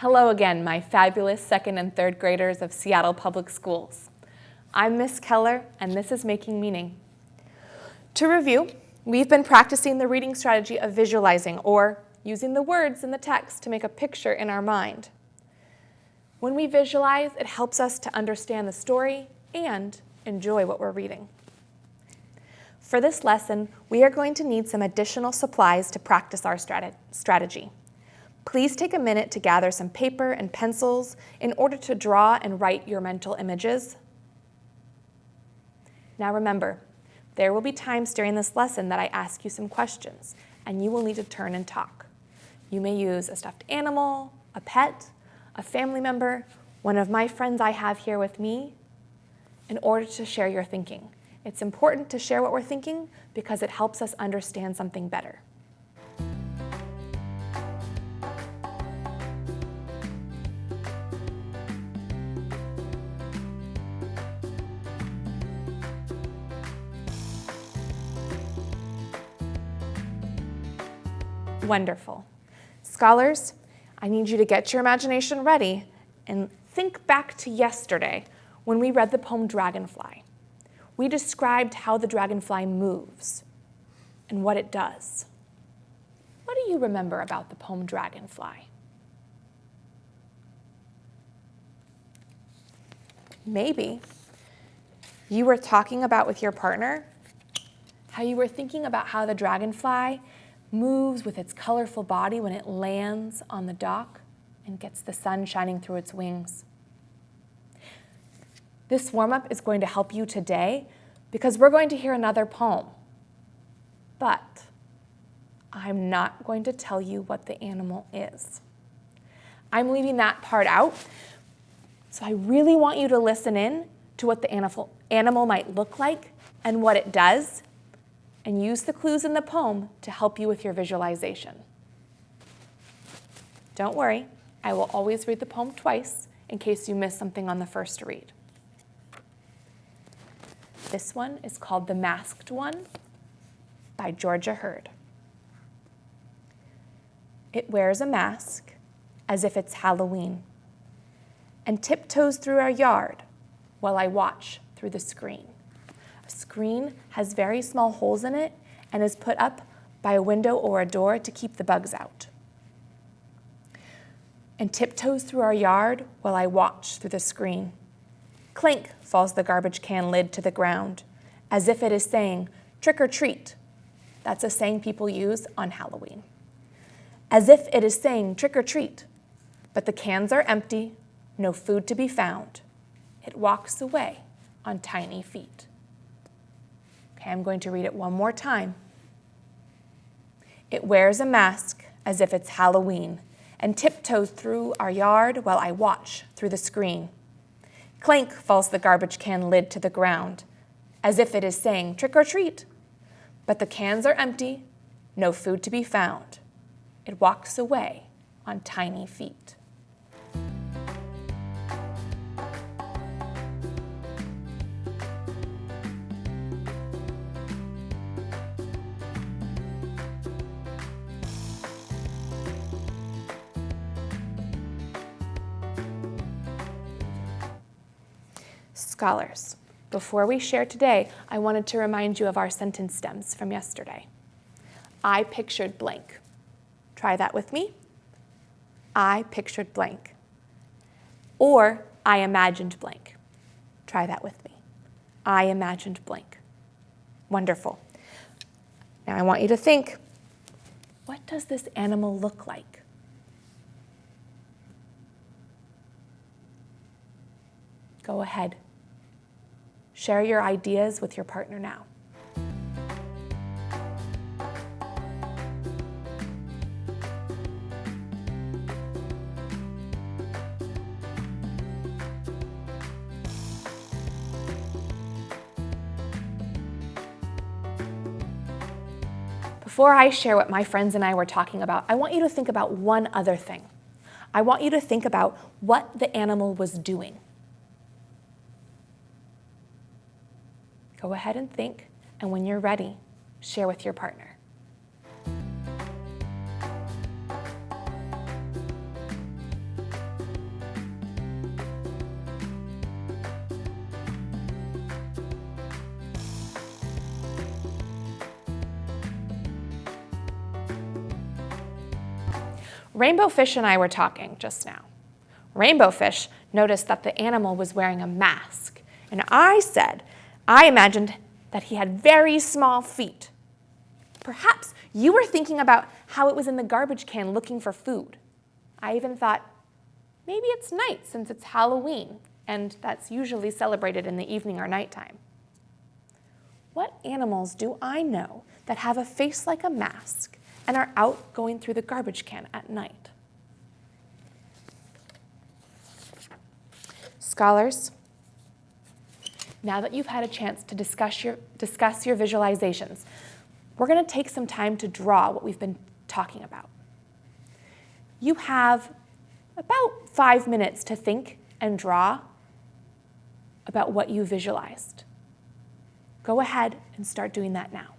Hello again, my fabulous second and third graders of Seattle Public Schools. I'm Miss Keller, and this is Making Meaning. To review, we've been practicing the reading strategy of visualizing, or using the words in the text to make a picture in our mind. When we visualize, it helps us to understand the story and enjoy what we're reading. For this lesson, we are going to need some additional supplies to practice our strategy. Please take a minute to gather some paper and pencils in order to draw and write your mental images. Now remember, there will be times during this lesson that I ask you some questions, and you will need to turn and talk. You may use a stuffed animal, a pet, a family member, one of my friends I have here with me, in order to share your thinking. It's important to share what we're thinking because it helps us understand something better. Wonderful. Scholars, I need you to get your imagination ready and think back to yesterday when we read the poem Dragonfly. We described how the dragonfly moves and what it does. What do you remember about the poem Dragonfly? Maybe you were talking about with your partner how you were thinking about how the dragonfly moves with its colorful body when it lands on the dock and gets the sun shining through its wings. This warm-up is going to help you today because we're going to hear another poem. But I'm not going to tell you what the animal is. I'm leaving that part out. So I really want you to listen in to what the animal, animal might look like and what it does and use the clues in the poem to help you with your visualization. Don't worry, I will always read the poem twice in case you miss something on the first read. This one is called The Masked One by Georgia Heard. It wears a mask as if it's Halloween and tiptoes through our yard while I watch through the screen screen has very small holes in it and is put up by a window or a door to keep the bugs out. And tiptoes through our yard while I watch through the screen. Clink falls the garbage can lid to the ground, as if it is saying, trick or treat. That's a saying people use on Halloween. As if it is saying, trick or treat, but the cans are empty, no food to be found. It walks away on tiny feet. Okay, I'm going to read it one more time. It wears a mask as if it's Halloween and tiptoes through our yard while I watch through the screen. Clank falls the garbage can lid to the ground, as if it is saying trick or treat. But the cans are empty, no food to be found. It walks away on tiny feet. Scholars, before we share today, I wanted to remind you of our sentence stems from yesterday. I pictured blank. Try that with me. I pictured blank. Or I imagined blank. Try that with me. I imagined blank. Wonderful. Now I want you to think, what does this animal look like? Go ahead. Share your ideas with your partner now. Before I share what my friends and I were talking about, I want you to think about one other thing. I want you to think about what the animal was doing. Go ahead and think, and when you're ready, share with your partner. Rainbow Fish and I were talking just now. Rainbow Fish noticed that the animal was wearing a mask, and I said I imagined that he had very small feet. Perhaps you were thinking about how it was in the garbage can looking for food. I even thought, maybe it's night since it's Halloween, and that's usually celebrated in the evening or nighttime. What animals do I know that have a face like a mask and are out going through the garbage can at night? Scholars, now that you've had a chance to discuss your, discuss your visualizations, we're going to take some time to draw what we've been talking about. You have about five minutes to think and draw about what you visualized. Go ahead and start doing that now.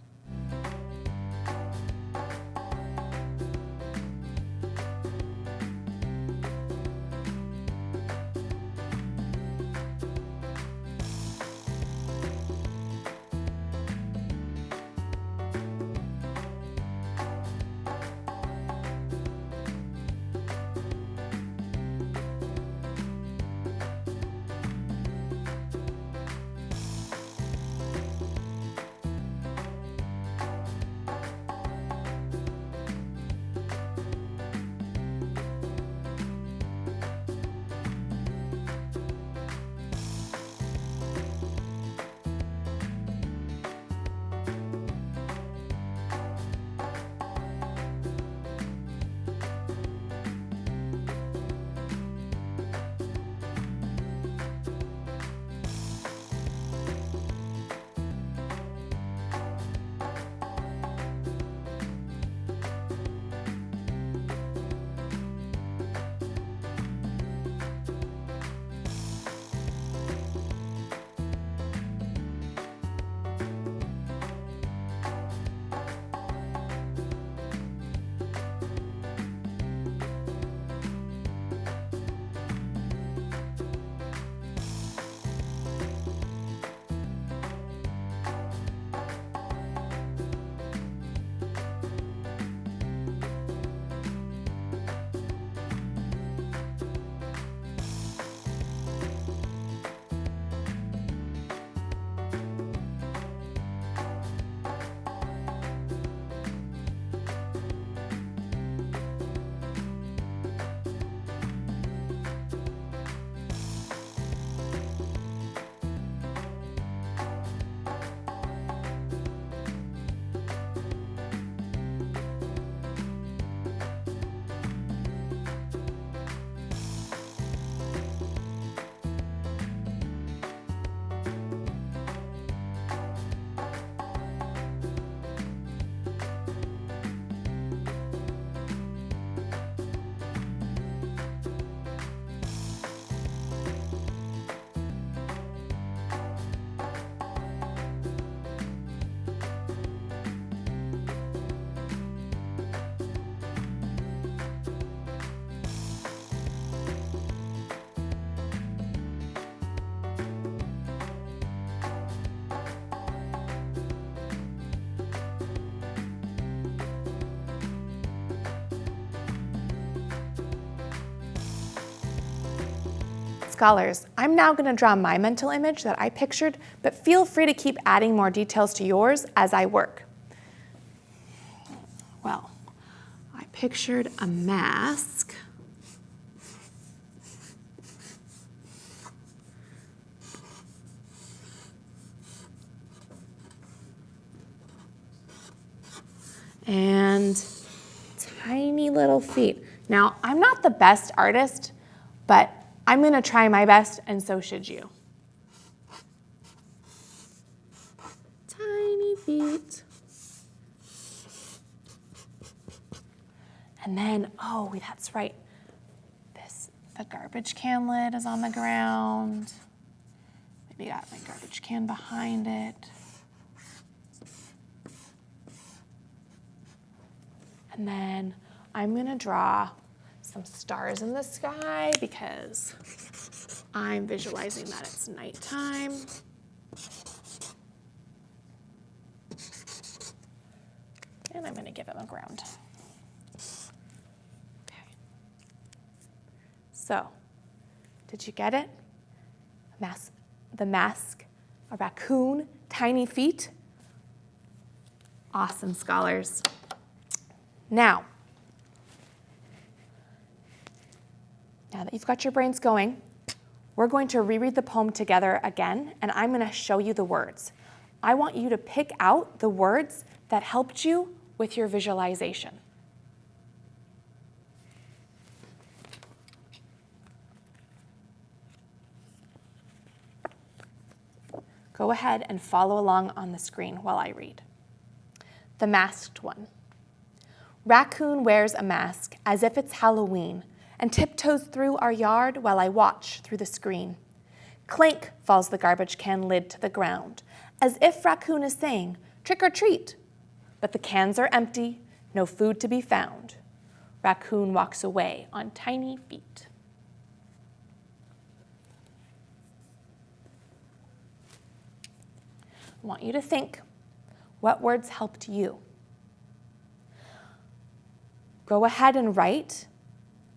Scholars, I'm now going to draw my mental image that I pictured, but feel free to keep adding more details to yours as I work. Well, I pictured a mask. and tiny little feet. Now, I'm not the best artist, but I'm going to try my best, and so should you. Tiny feet. And then, oh, that's right. This, the garbage can lid is on the ground. Maybe got my garbage can behind it. And then I'm gonna draw some stars in the sky because I'm visualizing that it's nighttime. And I'm going to give him a ground. Okay. So, did you get it? Mas the mask, a raccoon, tiny feet. Awesome, scholars. Now, now that you've got your brains going, we're going to reread the poem together again, and I'm going to show you the words. I want you to pick out the words that helped you with your visualization. Go ahead and follow along on the screen while I read. The masked one. Raccoon wears a mask as if it's Halloween and tiptoes through our yard while I watch through the screen. Clank falls the garbage can lid to the ground, as if Raccoon is saying, trick or treat. But the cans are empty, no food to be found. Raccoon walks away on tiny feet. I want you to think what words helped you. Go ahead and write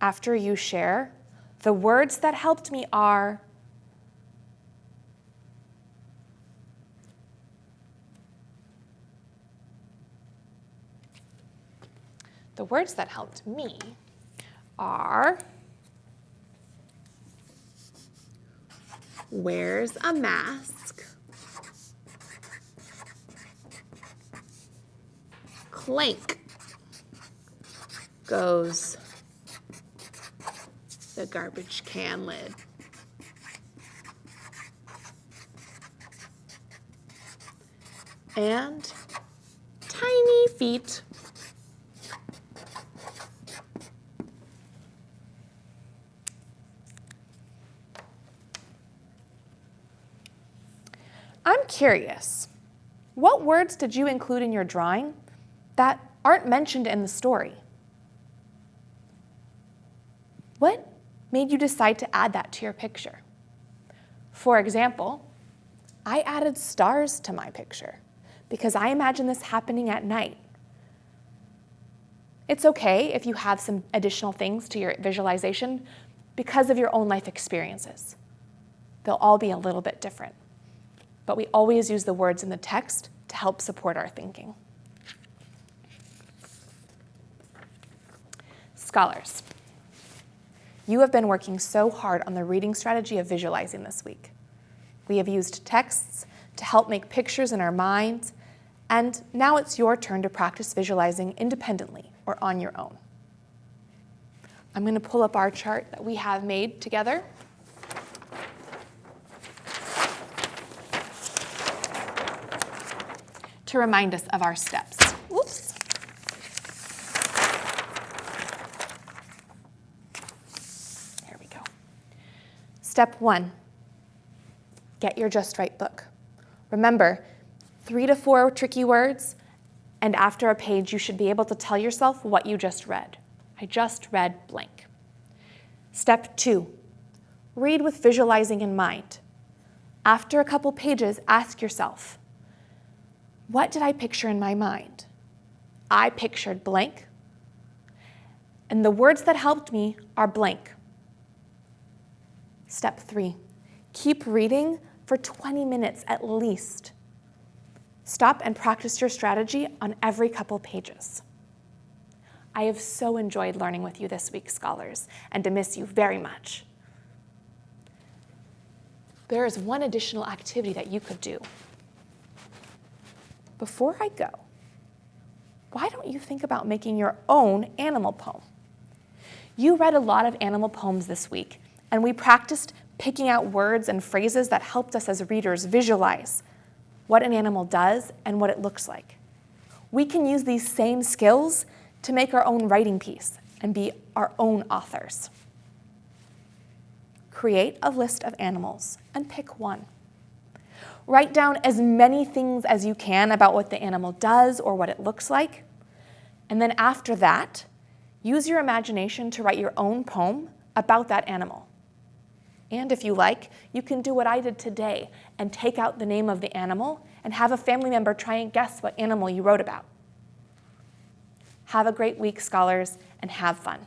after you share. The words that helped me are The words that helped me are wears a mask, clank goes the garbage can lid. And tiny feet. I'm curious, what words did you include in your drawing that aren't mentioned in the story? What made you decide to add that to your picture? For example, I added stars to my picture because I imagine this happening at night. It's okay if you have some additional things to your visualization because of your own life experiences. They'll all be a little bit different. But we always use the words in the text to help support our thinking. Scholars, you have been working so hard on the reading strategy of visualizing this week. We have used texts to help make pictures in our minds, and now it's your turn to practice visualizing independently or on your own. I'm going to pull up our chart that we have made together. to remind us of our steps. There we go. Step one, get your Just Right book. Remember, three to four tricky words, and after a page, you should be able to tell yourself what you just read. I just read blank. Step two, read with visualizing in mind. After a couple pages, ask yourself, what did I picture in my mind? I pictured blank, and the words that helped me are blank. Step three, keep reading for 20 minutes at least. Stop and practice your strategy on every couple pages. I have so enjoyed learning with you this week, scholars, and to miss you very much. There is one additional activity that you could do. Before I go, why don't you think about making your own animal poem? You read a lot of animal poems this week, and we practiced picking out words and phrases that helped us as readers visualize what an animal does and what it looks like. We can use these same skills to make our own writing piece and be our own authors. Create a list of animals and pick one. Write down as many things as you can about what the animal does or what it looks like. And then after that, use your imagination to write your own poem about that animal. And if you like, you can do what I did today and take out the name of the animal and have a family member try and guess what animal you wrote about. Have a great week, scholars, and have fun.